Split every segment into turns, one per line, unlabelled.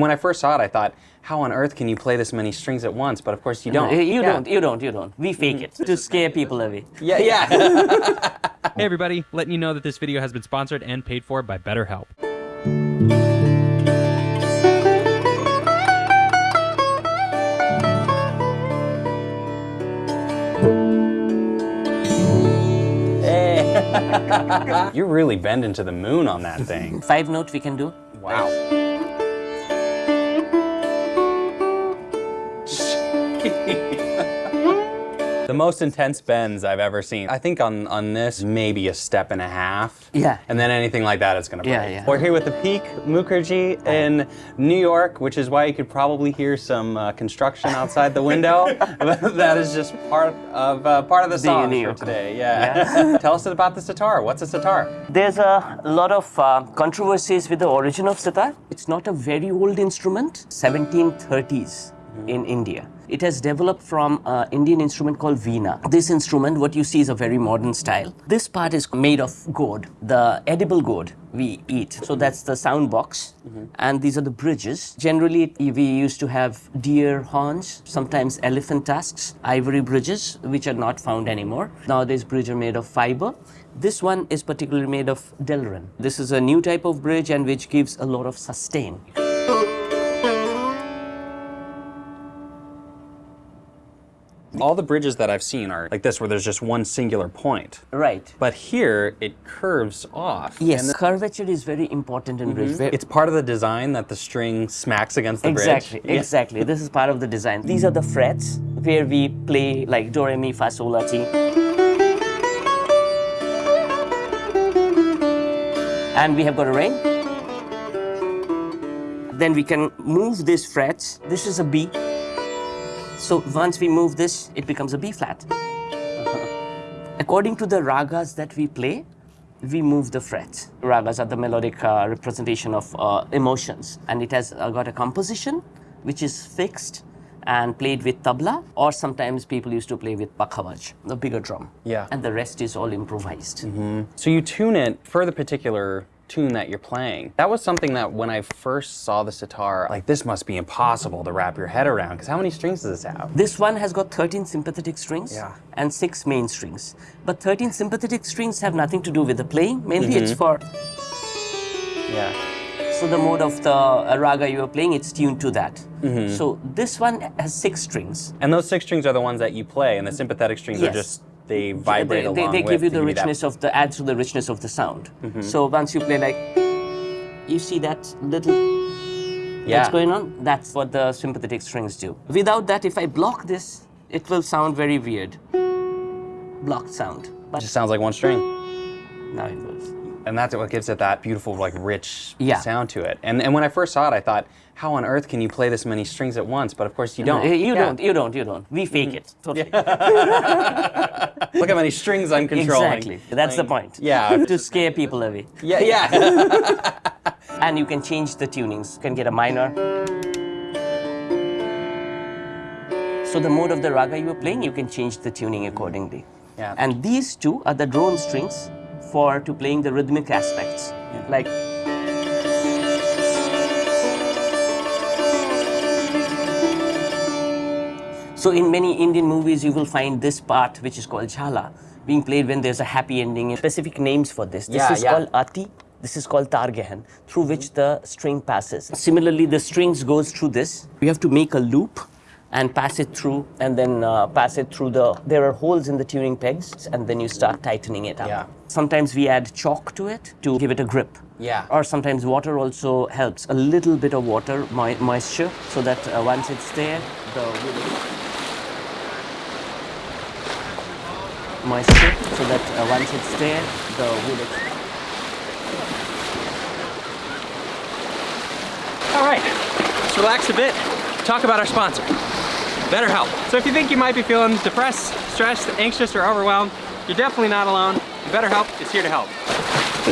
When I first saw it, I thought, how on earth can you play this many strings at once? But of course you don't.
You
Yeah.
don't, you don't, you don't. We fake it to scare people away.
Yeah, yeah.
Hey everybody, letting you know that this video has been sponsored and paid for by BetterHelp. Hey.
You're really bending to the moon on that thing.
Five note we can do.
Wow. The most intense bends I've ever seen. I think on, on this, maybe a step and a half.
Yeah.
And then anything like that, it's gonna break.
Yeah, yeah.
We're here with the Peak Mukherjee in New York, which is why you could probably hear some uh, construction outside the window. that is just part of uh, part of the song for today. Yeah. Tell us about the sitar. What's a sitar?
There's a lot of uh, controversies with the origin of sitar. It's not a very old instrument, 1730s in India. It has developed from an Indian instrument called veena. This instrument, what you see is a very modern style. This part is made of gourd, the edible gourd we eat. So that's the sound box, mm-hmm. and these are the bridges. Generally, we used to have deer horns, sometimes elephant tusks, ivory bridges, which are not found anymore. Nowadays, bridges are made of fiber. This one is particularly made of delrin. This is a new type of bridge and which gives a lot of sustain.
All the bridges that I've seen are like this, where there's just one singular point.
Right.
But here, it curves off.
Yes, curvature is very important in bridge. Mm-hmm.
It's part of the design that the string smacks against the
exactly,
bridge. Yeah.
exactly. This is part of the design. These are the frets where we play like do, re, mi, fa, sol, la, ti. And we have got a ring. Then we can move these frets. This is a B. So once we move this, it becomes a B flat. According to the ragas that we play, we move the frets. Ragas are the melodic uh, representation of uh, emotions, and it has uh, got a composition which is fixed and played with tabla, or sometimes people used to play with pakhavaj, the bigger drum.
Yeah.
And the rest is all improvised.
So you tune it for the particular tune that you're playing. That was something that when I first saw the sitar, like this must be impossible to wrap your head around, because how many strings does this have?
This one has got 13 sympathetic strings
Yeah.
and 6 main strings. But 13 sympathetic strings have nothing to do with the playing. Mainly it's mm-hmm. for
Yeah.
So the mode of the raga you are playing, it's tuned to that. Mm-hmm. So this one has six strings.
And those six strings are the ones that you play, and the sympathetic strings are just, they vibrate
they, they,
along
they
with
give you the richness of the adds to the richness of the sound. Mm-hmm. So once you play like, you see that little
yeah.
that's going on. That's what the sympathetic strings do. Without that, if I block this, it will sound very weird. Blocked sound. But
It just sounds like one string.
now it goes.
And that's what gives it that beautiful, like, rich
Yeah.
sound to it. And, and when I first saw it, I thought, how on earth can you play this many strings at once? But of course you don't.
Uh, you
Yeah.
don't. You don't. You don't. We fake it. Totally.
Look how many strings I'm controlling.
Exactly. That's the point.
Yeah.
to scare people away.
Yeah, yeah.
And you can change the tunings. You can get a minor. So the mode of the raga you are playing, you can change the tuning accordingly.
Yeah.
And these two are the drone strings for to playing the rhythmic aspects. Like So in many Indian movies, you will find this part, which is called jhala, being played when there's a happy ending. Specific names for this. This
Yeah,
is
yeah.
called ati. This is called targehan, through which the string passes. Similarly, the strings goes through this. We have to make a loop and pass it through, and then uh, pass it through the. There are holes in the tuning pegs, and then you start tightening it up.
Yeah.
Sometimes we add chalk to it to give it a grip.
Yeah.
Or sometimes water also helps. A little bit of water, mo- moisture, so that uh, once it's there, the moisture, so that uh, once it's there, the wood.
All right, let's relax a bit, talk about our sponsor, BetterHelp. So if you think you might be feeling depressed, stressed, anxious, or overwhelmed, you're definitely not alone. BetterHelp is here to help.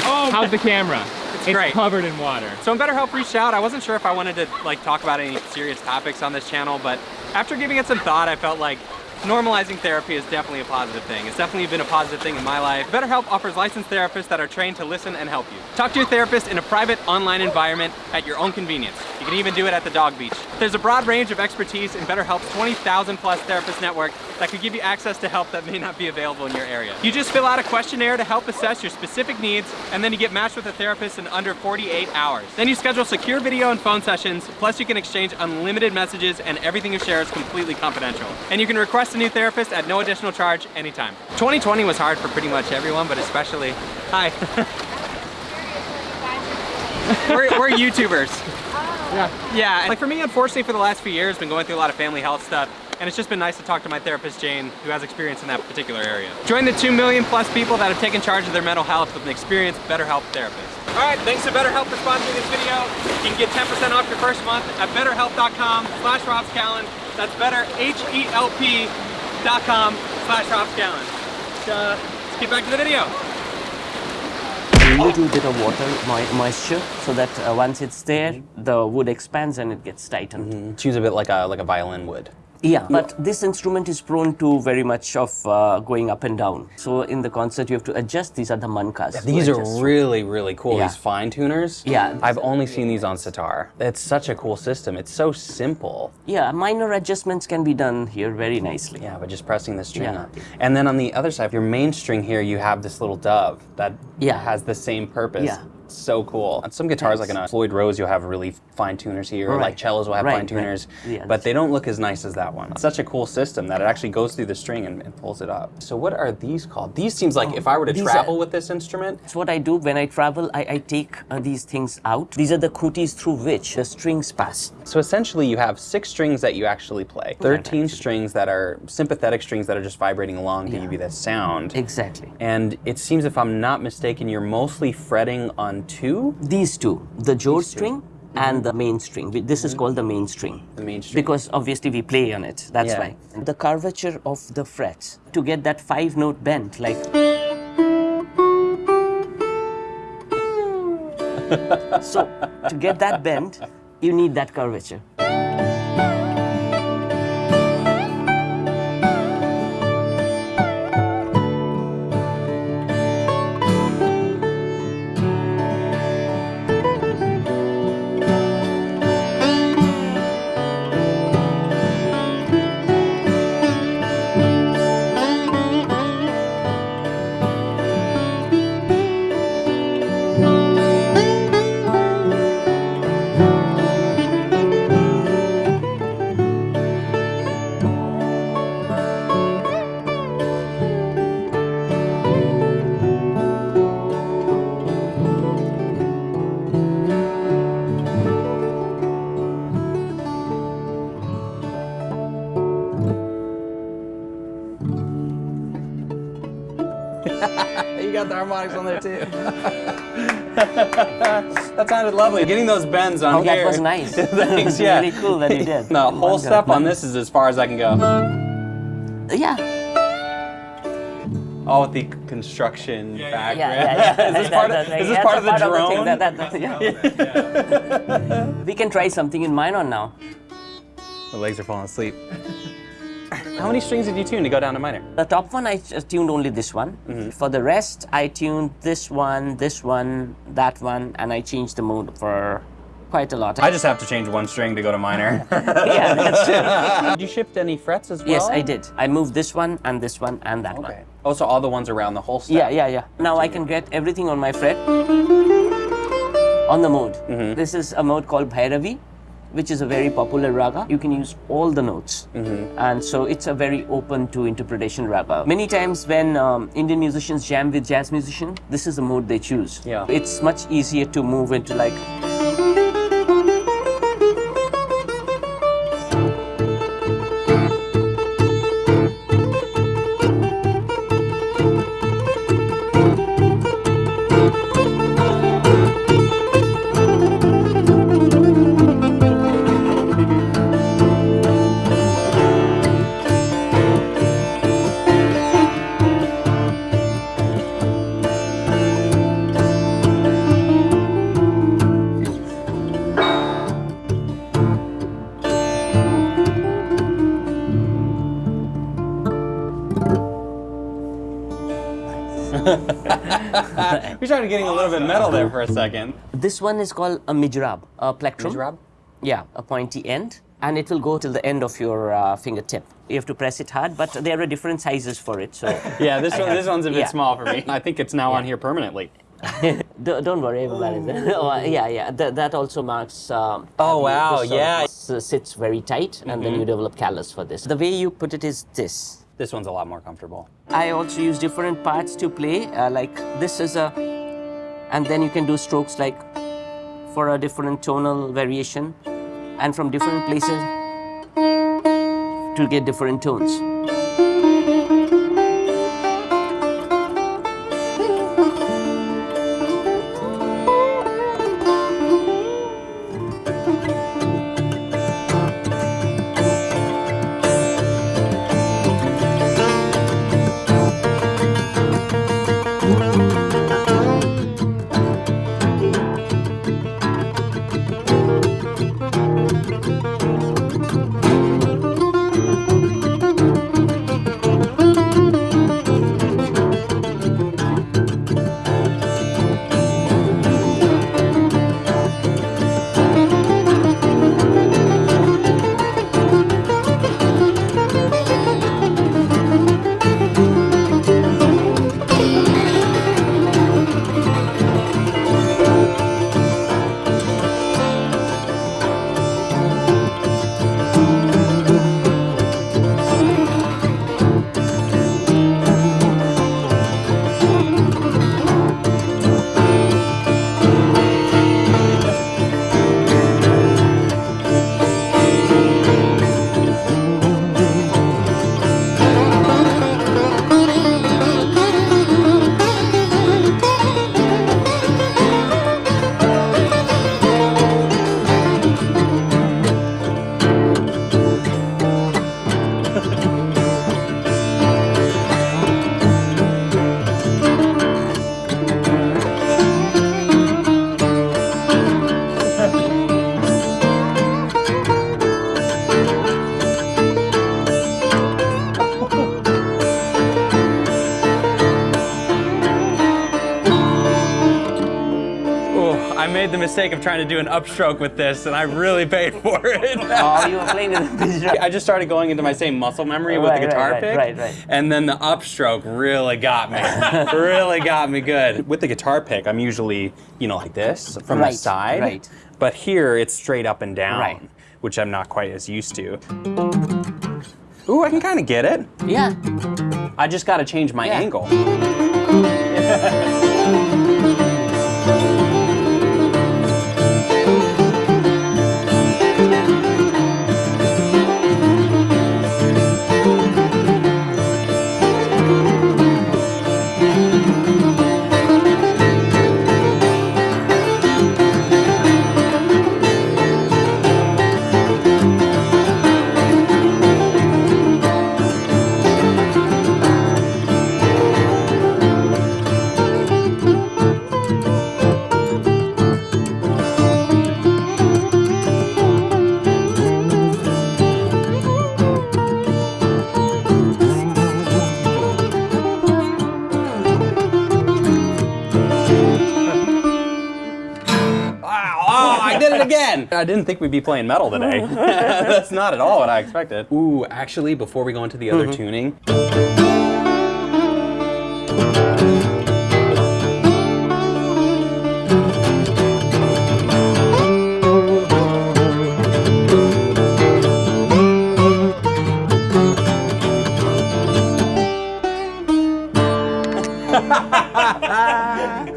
Oh, how's the camera?
It's great.
covered in water.
So when BetterHelp reached out, I wasn't sure if I wanted to like talk about any serious topics on this channel, but after giving it some thought, I felt like normalizing therapy is definitely a positive thing. It's definitely been a positive thing in my life. BetterHelp offers licensed therapists that are trained to listen and help you. Talk to your therapist in a private online environment at your own convenience. You can even do it at the dog beach. There's a broad range of expertise in BetterHelp's 20,000 plus therapist network that could give you access to help that may not be available in your area. You just fill out a questionnaire to help assess your specific needs, and then you get matched with a therapist in under 48 hours. Then you schedule secure video and phone sessions, plus you can exchange unlimited messages and everything you share is completely confidential. And you can request a new therapist at no additional charge anytime. 2020 was hard for pretty much everyone, but especially, hi. we're, we're YouTubers. Yeah. Yeah, like for me, unfortunately, for the last few years, been going through a lot of family health stuff, and it's just been nice to talk to my therapist, Jane, who has experience in that particular area. Join the 2 million plus people that have taken charge of their mental health with an experienced BetterHelp therapist. All right, thanks to BetterHelp for sponsoring this video. You can get 10% off your first month at betterhelp.com slash robscallan. That's better, H-E-L-P dot com slash robscallan. Uh, let's get back to the video.
A little bit of water mo- moisture so that uh, once it's there, the wood expands and it gets tightened.
Choose a bit like a like a violin would.
Yeah, but this instrument is prone to very much of uh, going up and down. So in the concert, you have to adjust. These are the mankas. to
These are
adjust.
really, really cool.
Yeah.
These fine tuners.
Yeah.
I've only seen these on sitar. It's such a cool system. It's so simple.
Yeah, minor adjustments can be done here very nicely.
Yeah, but just pressing the string
Yeah.
up. And then on the other side, of your main string here, you have this little dove that
Yeah.
has the same purpose.
Yeah.
So cool. On some guitars, like on a Floyd Rose, you'll have really fine tuners here.
right.
Like cellos will have
Right,
fine
right.
tuners,
Yeah,
but they don't look as nice as that one. It's such a cool system that it actually goes through the string and, and pulls it up. So what are these called? These seems like if I were to
Oh, these are-
travel with this instrument,
That's what I do when I travel. I, I take uh, these things out. These are the cooties through which the strings pass.
So essentially, you have six strings that you actually play. 13 strings that are sympathetic strings that are just vibrating along to give you that sound.
Exactly.
And it seems, if I'm not mistaken, you're mostly fretting on two.
These two, the Jode string mm-hmm. and the main string. This is mm-hmm. called the main string.
The main string.
Because obviously we play on it. That's
Yeah.
why. The curvature of the frets to get that five note bend, like. so to get that bend, you need that curvature.
that sounded lovely. Getting those bends on
Oh,
here.
Oh, that was nice.
Thanks, yeah.
Really cool that you did.
The oh whole
Wonderful.
step on this is as far as I can go.
Yeah.
All with the construction background.
Yeah, yeah, yeah.
is this part of,
That- that-
is this
that's
part of the
thing.
drone?
That- that- that- yeah. we can try something in minor now.
My legs are falling asleep. How many strings did you tune to go down to minor?
The top one, I tuned only this one.
Mm-hmm.
For the rest, I tuned this one, this one, that one, and I changed the mode for quite a lot.
I just have to change one string to go to minor.
yeah, that's true.
did you shift any frets as well?
Yes, I did. I moved this one and this one and that one.
Okay. Oh, so all the ones around the whole step.
Yeah, yeah, yeah. Now I can get everything on my fret on the mode.
Mm-hmm.
This is a mode called Bhairavi, which is a very popular raga. You can use all the notes.
Mm-hmm.
And so it's a very open to interpretation raga. Many times when um, Indian musicians jam with jazz musicians, this is the mode they choose.
Yeah.
It's much easier to move into like
We started getting a little bit metal there for a second.
This one is called a mijrab, a plectrum.
Mijrab?
Yeah, a pointy end, and it will go till the end of your uh, fingertip. You have to press it hard, but there are different sizes for it, so
Yeah, this one, this one's a bit
Yeah.
small for me. I think it's now on here permanently.
Don't worry about it. oh, yeah, yeah, Th- that also marks. Um,
Oh, wow, yeah. Mm-hmm.
s- sits very tight, and then you develop callus for this. The way you put it is this.
This one's a lot more comfortable.
I also use different parts to play. Uh, like this is a, and then you can do strokes like for a different tonal variation, and from different places to get different tones.
Mistake of trying to do an upstroke with this, and I really paid for it.
Oh, you were playing with the
I just started going into my same muscle memory with the guitar
right,
pick.
right, right.
And then the upstroke really got me. really got me good. With the guitar pick, I'm usually, you know, like this from
Right,
the side.
right.
But here it's straight up and down,
Right.
which I'm not quite as used to. Ooh, I can kind of get it.
Yeah.
I just got to change my
Yeah.
angle. I didn't think we'd be playing metal today. That's not at all what I expected. Ooh, actually, before we go into the other mm-hmm. tuning,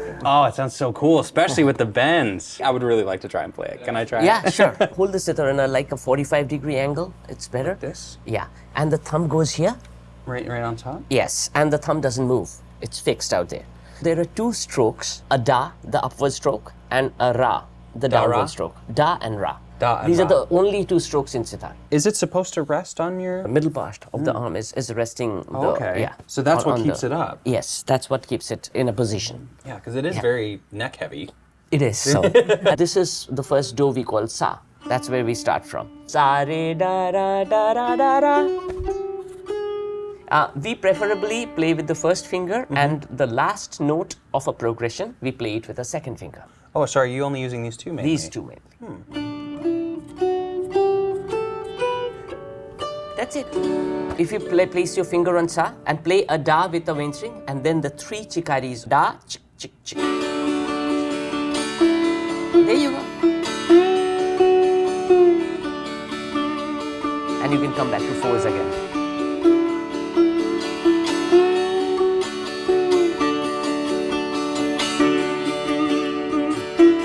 Oh, it sounds so cool, especially with the bends. I would really like to try and play it. Can I try?
Yeah,
it?
sure. Hold the sitar in a like a 45 degree angle. It's better.
This
Yeah. And the thumb goes here.
right, right on top.
Yes. And the thumb doesn't move. It's fixed out there. There are two strokes, a da, the upward stroke, and a ra, the
Da,
downward
ra?
stroke. Da and ra.
Da
These are the only two strokes in sitar.
Is it supposed to rest on your?
The middle part of the hmm. arm is, is resting. the, oh,
okay.
Yeah.
So that's
on-
what
on
keeps
the-
it up.
Yes, that's what keeps it in a position.
Yeah, because it is very neck heavy.
It is. So this is the first do we call sa. That's where we start from. Sa re da ra da ra da ra. Uh, we preferably play with the first finger, mm-hmm. and the last note of a progression, we play it with a second finger.
Oh, sorry, you only using these two mainly?
These two mainly. Hmm. That's it. If you play, place your finger on sa and play a da with a main string, and then the three chikaris da, chik, chik, chik. There you go. And you can come back to fours again.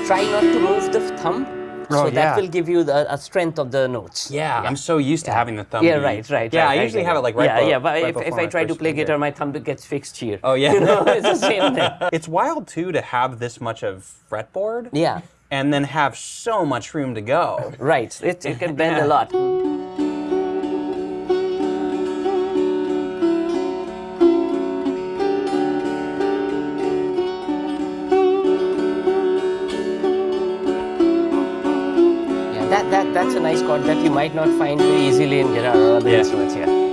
Try not to move the thumb, Oh, so
Oh,
that will give you the a strength of the notes.
Yeah, I'm so used to having the thumb.
Yeah, right, right.
Yeah,
right,
I usually
right,
have it like right.
Yeah,
below-
yeah. But
right
if, if I try to play
finger.
guitar, my thumb gets fixed here.
Oh yeah.
You know, it's the same thing.
it's wild too to have this much of fretboard.
Yeah,
And then have so much room to go.
right. It, it can bend a lot. Chord that you might not find very easily in guitar or uh, other
Yeah.
instruments. Yeah.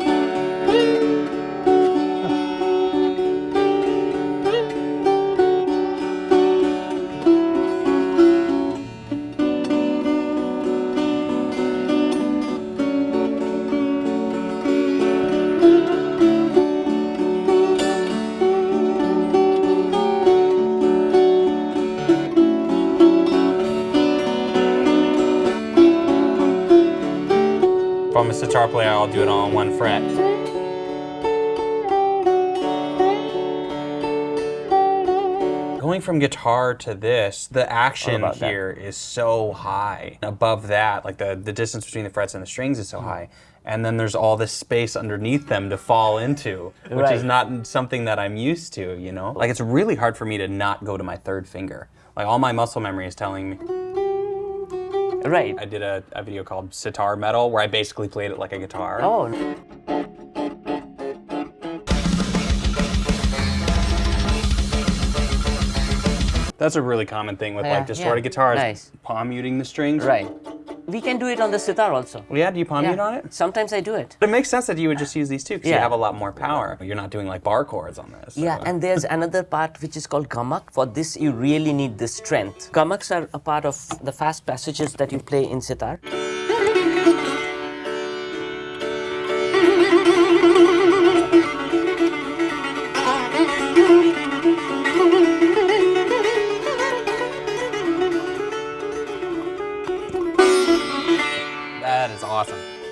A sitar player, I'll do it all on one fret. Going from guitar to this, the action
about that?
here is so high. Above that, like the, the distance between the frets and the strings is so
Hmm.
high. And then there's all this space underneath them to fall into, which is not something that I'm used to, you know? Like it's really hard for me to not go to my third finger. Like all my muscle memory is telling me.
Right.
I did a, a video called Sitar Metal where I basically played it like a guitar.
Oh,
That's a really common thing with
Yeah,
like distorted
yeah.
guitars.
Nice.
Palm muting the strings.
right. We can do it on the sitar also.
Yeah, do you palm mute
Yeah.
on it?
Sometimes I do it.
But it makes sense that you would just use these two because you have a lot more power. You're not doing like bar chords on this.
Yeah, and there's another part which is called gamak. For this, you really need the strength. Gamaks are a part of the fast passages that you play in sitar.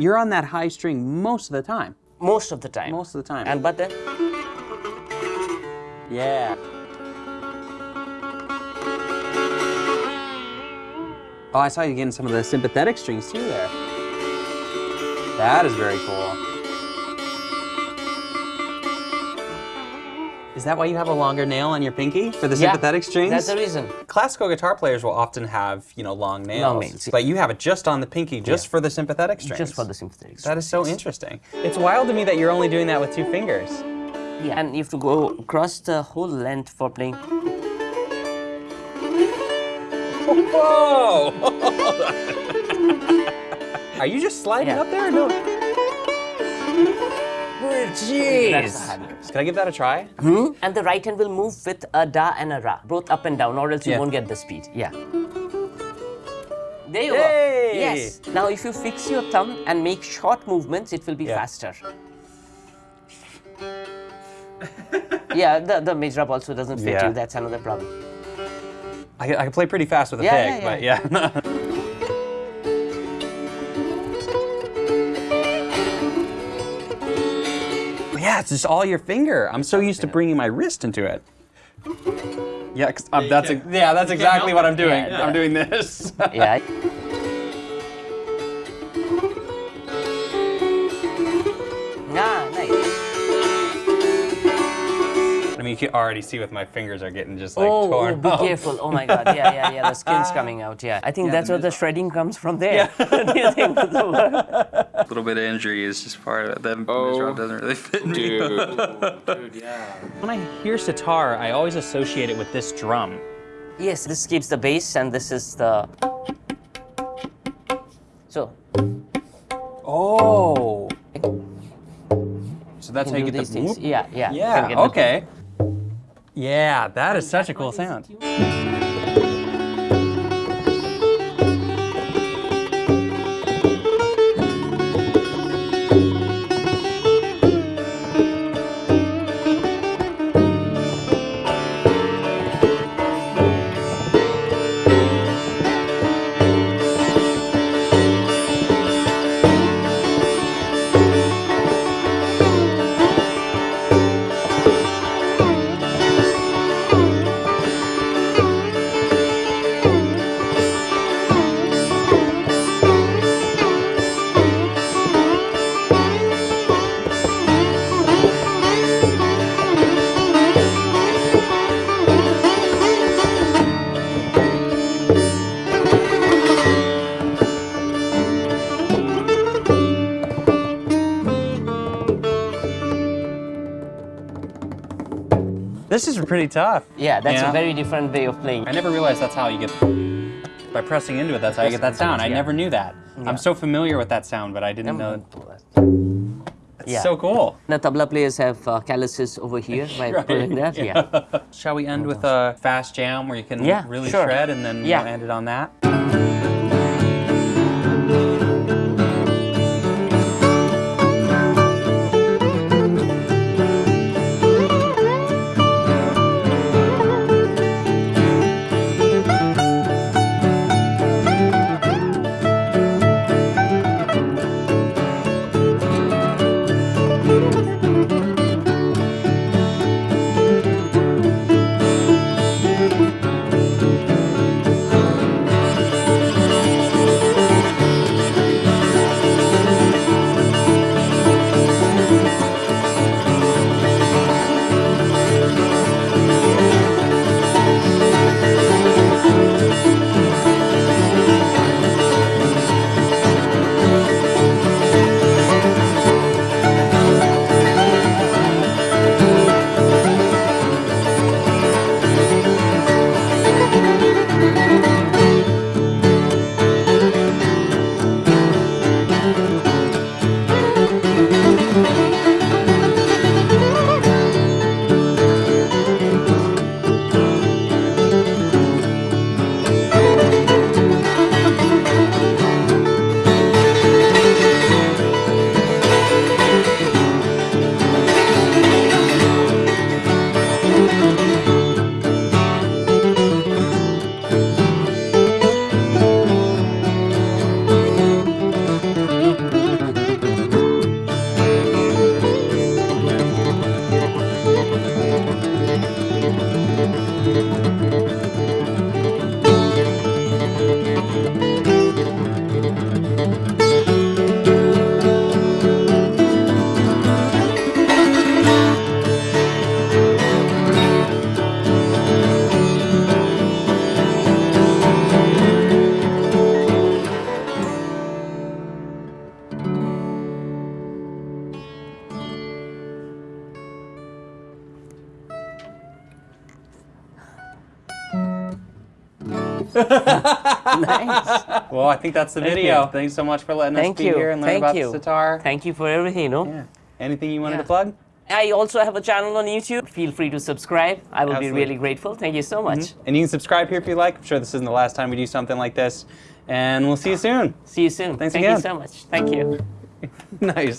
You're on that high string most of the time.
Most of the time.
Most of the time.
And but then,
yeah. Oh, I saw you getting some of the sympathetic strings too there. That is very cool. Is that why you have a longer nail on your pinky for the
Yeah,
sympathetic strings?
that's the reason.
Classical guitar players will often have, you know, long nails.
Long nails.
But you have it just on the pinky, just
Yeah.
for the sympathetic strings.
Just for the sympathetic. strings.
That is so interesting. It's wild to me that you're only doing that with two fingers.
Yeah, and you have to go across the whole length for playing.
Whoa! Are you just sliding
Yeah.
up there? or No.
That's the hard notes.
Can I give that a try? Hmm?
And the right hand will move with a da and a ra, both up and down, or else you
Yeah.
won't get the speed. Yeah. There you
Yay!
go. Yes. Now, if you fix your thumb and make short movements, it will be
Yeah.
faster. yeah, the, the Mijrab also doesn't fit
Yeah.
you. That's another problem.
I, can- I can play pretty fast with a
Yeah,
pick,
yeah,
but yeah. yeah, it's just all your finger. I'm so used to bringing my wrist into it. Yeah, 'cause, um, that's a, yeah, that's exactly what I'm doing.
Yeah,
I'm doing this.
Yeah.
can already see with my fingers are getting just like
Oh, oh, be
up.
careful. Oh my god. Yeah, yeah, yeah. The skin's coming out. Yeah. I think that's where the shredding comes from there. Do you think the?
A little bit of injury is just part of it. That
Oh,
Mizrab doesn't really fit me.
Dude. Oh, dude, yeah.
When I hear sitar, I always associate it with this drum.
Yes, this keeps the bass and this is the. So,
Oh. So so that's
can
how you
do
get the
these things.
whoop?
Yeah, yeah.
Yeah,
get the-
okay. Yeah, that is such a cool sound. This is pretty tough.
Yeah, that's
Yeah.
a very different way of playing.
I never realized that's how you get. By pressing into it, that's how you get that sound. I never knew that.
Yeah.
I'm so familiar with that sound, but I didn't know. It's
Yeah.
so cool.
The tabla players have uh, calluses over here by
Right,
pulling that. Yeah.
Shall we end with a fast jam where you can
Yeah,
really
sure.
shred and then
Yeah.
we'll end it on that?
Nice.
Well, I think that's the
Thank
video.
you.
Thanks so much for letting
Thank
us be
you.
here and learn
Thank
about
you.
the sitar.
Thank you for everything, you know.
Yeah. Anything you wanted
Yeah.
to plug?
I also have a channel on YouTube. Feel free to subscribe. I will
Absolutely.
be really grateful. Thank you so mm-hmm. much.
And you can subscribe here if you like. I'm sure this isn't the last time we do something like this. And we'll see you soon.
See you soon.
Thanks
Thank
again.
you so much. Thank you.
nice.